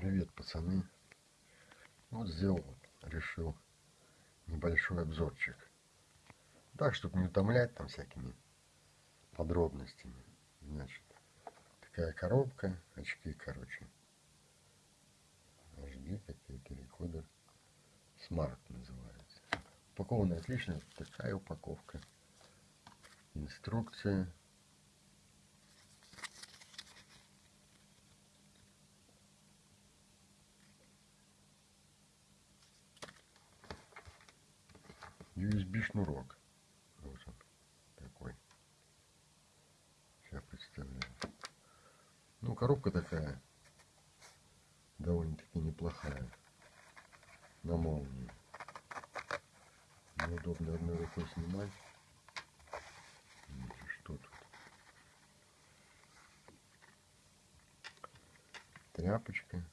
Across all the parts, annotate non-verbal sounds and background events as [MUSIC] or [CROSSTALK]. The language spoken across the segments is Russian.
Привет, пацаны. Вот сделал, решил небольшой обзорчик. Так, чтобы не утомлять там всякими подробностями. Значит, такая коробка, очки, короче. HD какие-то, рекодер. Smart называется. Упакована отлично. Такая упаковка. Инструкция. USB шнурок. Он такой. Сейчас представляю. Ну, коробка такая довольно-таки неплохая. На молнии. Неудобно одной рукой снимать. Что тут? Тряпочка.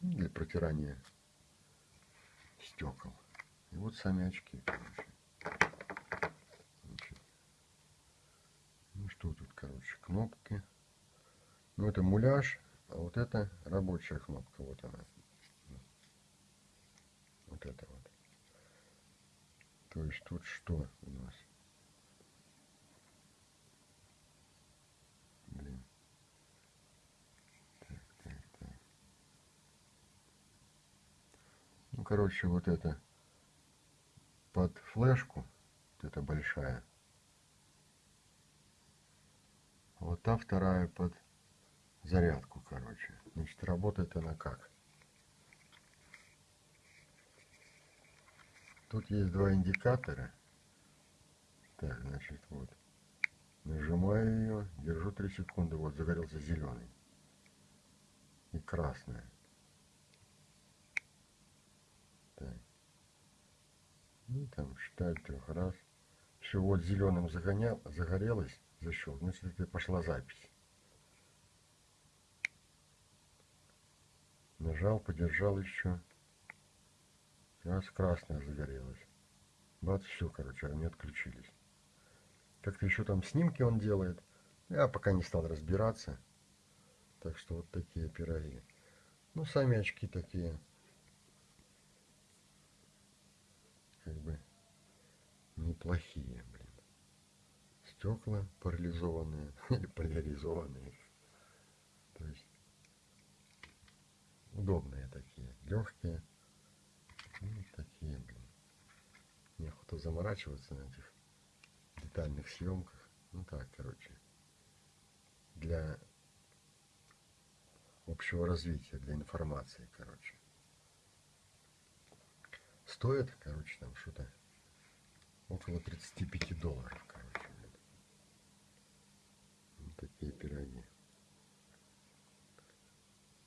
Для протирания стекол. И вот сами очки, короче. Значит, ну что тут, короче, кнопки. Ну это муляж, а вот это рабочая кнопка. Вот она. Вот это вот. То есть тут что у нас? Блин. Ну, короче, вот это под флешку, вот эта большая. Вот та вторая под зарядку, короче. Значит, работает она как? Тут есть два индикатора. Так, значит, вот. Нажимаю ее, держу 3 секунды, вот загорелся зеленый. И красная. Ну, там считаю трех раз. Все, вот зеленым загонял, загорелось, защел. Значит, это пошла запись. Нажал, подержал еще. Раз красная загорелась. Бац, все, короче, они отключились. Как-то еще там снимки он делает. Я пока не стал разбираться. Так что вот такие пироги. Ну, сами очки такие. Как бы неплохие, блин. Стекла парализованные [LAUGHS] или поляризованные. То есть удобные такие, легкие. Ну, такие, блин. Неохота заморачиваться на этих детальных съемках. Ну так, короче. Для общего развития, для информации, короче. Стоит, короче, там что-то около 35 долларов, короче. Вот такие пироги.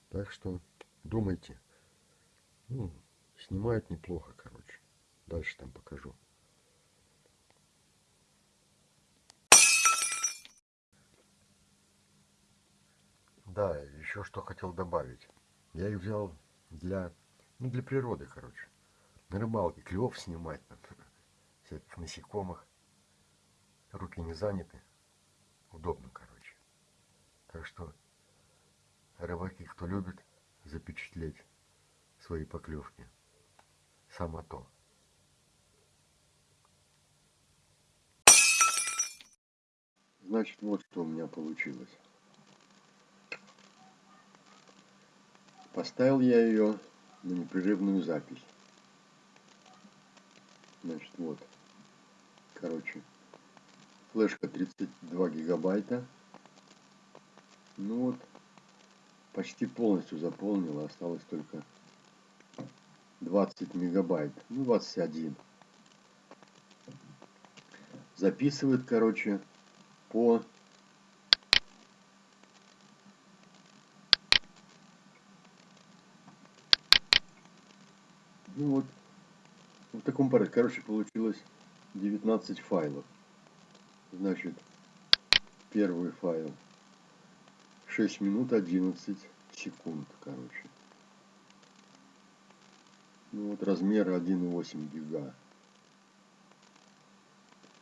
Так что думайте. Ну, Снимают неплохо, короче. Дальше там покажу. Да, еще что хотел добавить. Я их взял для, ну, для природы, короче. На рыбалке клев снимать, всяких насекомых. Руки не заняты. Удобно, короче. Так что рыбаки, кто любит запечатлеть свои поклевки, само то. Значит, вот что у меня получилось. Поставил я ее на непрерывную запись. Значит, вот. Короче, флешка 32 гигабайта. Ну вот, почти полностью заполнила. Осталось только 20 мегабайт, ну 21. Записывает, короче, по ну вот в таком порядке, короче, получилось 19 файлов. Значит, первый файл 6 минут 11 секунд, короче. Ну вот размер 1,8 гига.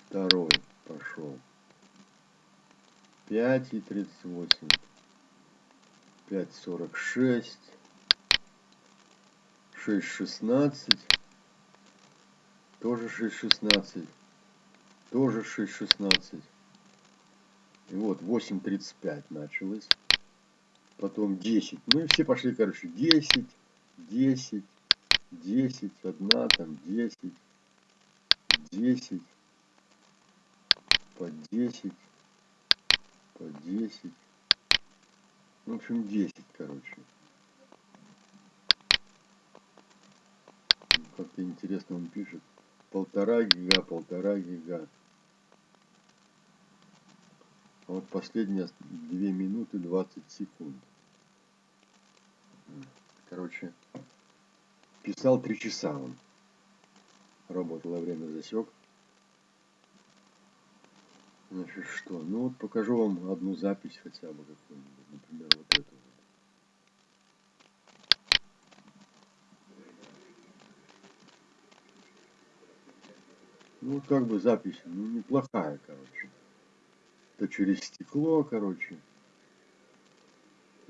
Второй пошел. 5,38. 5.46, 6.16, тоже 6.16, тоже 6.16. И вот 8.35 началось. Потом 10. Ну и все пошли, короче, 10, 10, 10, одна там, 10, 10, по 10, по 10. Ну, в общем, 10, короче. Ну, как-то интересно он пишет. Полтора гига, полтора гига. А вот последние 2 минуты 20 секунд. Короче, писал 3 часа он. Работал во время засек. Значит, что? Ну вот покажу вам одну запись хотя бы какую-нибудь. Например, вот эту Ну, как бы запись, ну, неплохая, короче. Это через стекло, короче.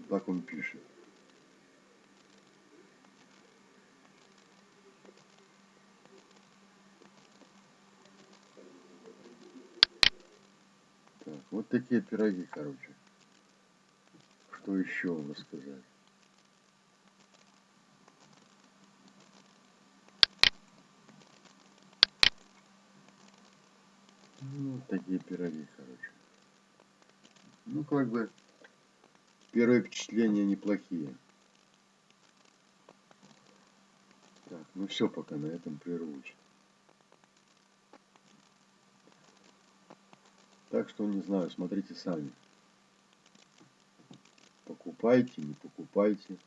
Так он пишет. Так, вот такие пироги, короче. Что еще вам рассказать? Ну, такие пироги, короче. Ну, как бы, первые впечатления неплохие. Так, ну все, пока на этом прервусь. Так что, не знаю, смотрите сами. Покупайте, не покупайте.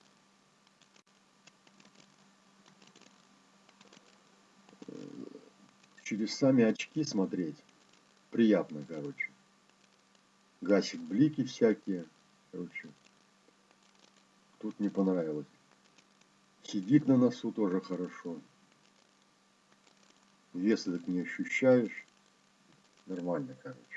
Через сами очки смотреть приятно, короче. Гасит блики всякие, короче. Тут не понравилось. Сидит на носу тоже хорошо. Вес этот не ощущаешь. Нормально, короче.